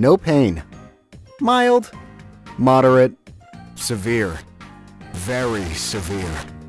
No pain. Mild. Moderate. Severe. Very severe.